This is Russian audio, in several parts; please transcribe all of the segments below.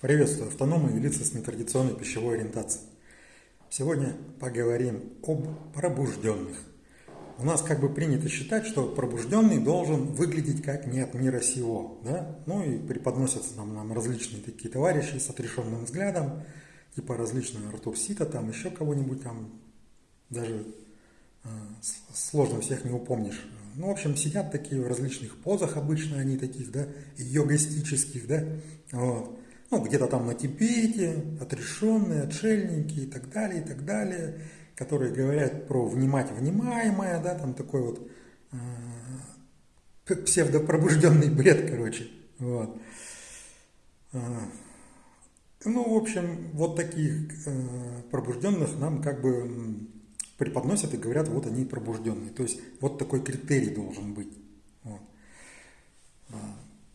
Приветствую автономы и лица с нетрадиционной пищевой ориентацией. Сегодня поговорим об пробужденных. У нас как бы принято считать, что пробужденный должен выглядеть как не от мира сего. Да? Ну и преподносятся нам, нам различные такие товарищи с отрешенным взглядом, типа различные Артур Сита, там еще кого-нибудь там, даже э, сложно всех не упомнишь. Ну, в общем, сидят такие в различных позах, обычно они таких, да, йогастических, да, вот. Ну, где-то там на Тибете, отрешенные, отшельники и так далее, и так далее, которые говорят про внимать внимаемое, да, там такой вот э, псевдопробужденный бред, короче, вот. Э, ну, в общем, вот таких э, пробужденных нам как бы преподносят и говорят, вот они пробужденные. То есть вот такой критерий должен быть.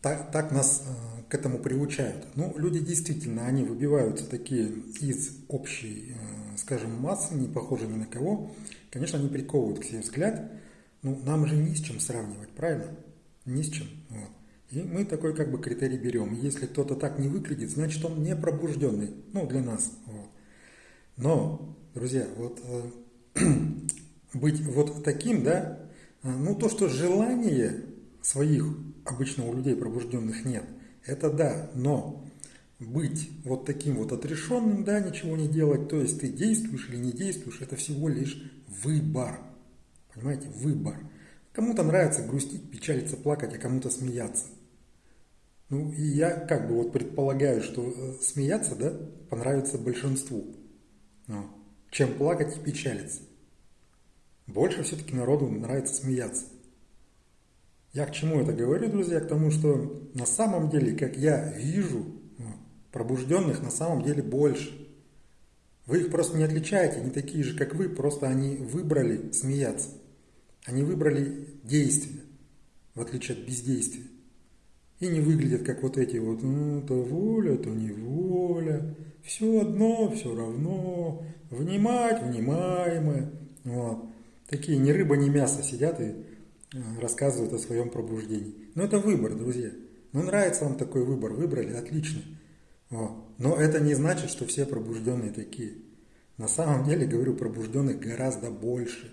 Так, так нас э, к этому приучают. Ну, люди действительно, они выбиваются такие из общей, э, скажем, массы, не похожи ни на кого. Конечно, они приковывают к себе взгляд. Ну, нам же не с чем сравнивать, правильно? Ни с чем. Вот. И мы такой как бы критерий берем. Если кто-то так не выглядит, значит он не пробужденный. Ну, для нас. Вот. Но, друзья, вот э, быть вот таким, да, а, ну то, что желания своих обычно у людей пробужденных нет, это да, но быть вот таким вот отрешенным, да, ничего не делать, то есть ты действуешь или не действуешь, это всего лишь выбор. Понимаете, выбор. Кому-то нравится грустить, печалиться, плакать, а кому-то смеяться. Ну, и я как бы вот предполагаю, что э, смеяться, да, понравится большинству, ну, чем плакать и печалиться. Больше все-таки народу нравится смеяться. Я к чему это говорю, друзья? К тому, что на самом деле, как я вижу, ну, пробужденных на самом деле больше. Вы их просто не отличаете, они такие же, как вы, просто они выбрали смеяться. Они выбрали действие, в отличие от бездействия. И не выглядят как вот эти вот, ну, то воля, то не воля, все одно, все равно, внимать, внимаемое. Вот такие ни рыба, ни мясо сидят и э, рассказывают о своем пробуждении. Но это выбор, друзья. Ну, нравится вам такой выбор, выбрали, отлично. Вот. Но это не значит, что все пробужденные такие. На самом деле, говорю, пробужденных гораздо больше.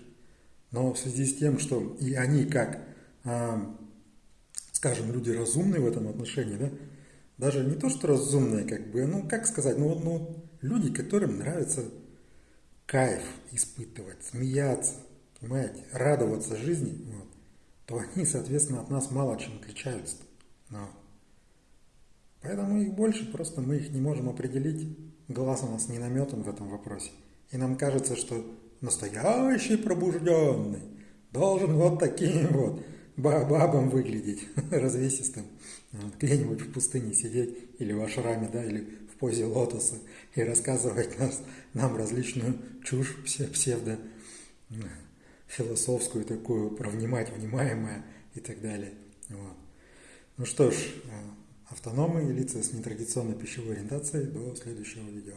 Но в связи с тем, что и они как, а, скажем, люди разумные в этом отношении, да, даже не то, что разумные, как бы, ну, как сказать, ну, ну люди, которым нравится кайф испытывать, смеяться, понимаете, радоваться жизни, то они, соответственно, от нас мало чем отличаются. Но. Поэтому их больше, просто мы их не можем определить. Глаз у нас не наметан в этом вопросе. И нам кажется, что настоящий пробужденный должен вот таким вот бабам выглядеть, развесистым, где-нибудь в пустыне сидеть или в ашраме, да, или в позе лотоса и рассказывать нас, нам различную чушь псевдо философскую такую, про внимать, внимаемое и так далее. Вот. Ну что ж, э, автономы и лица с нетрадиционной пищевой ориентацией, до следующего видео.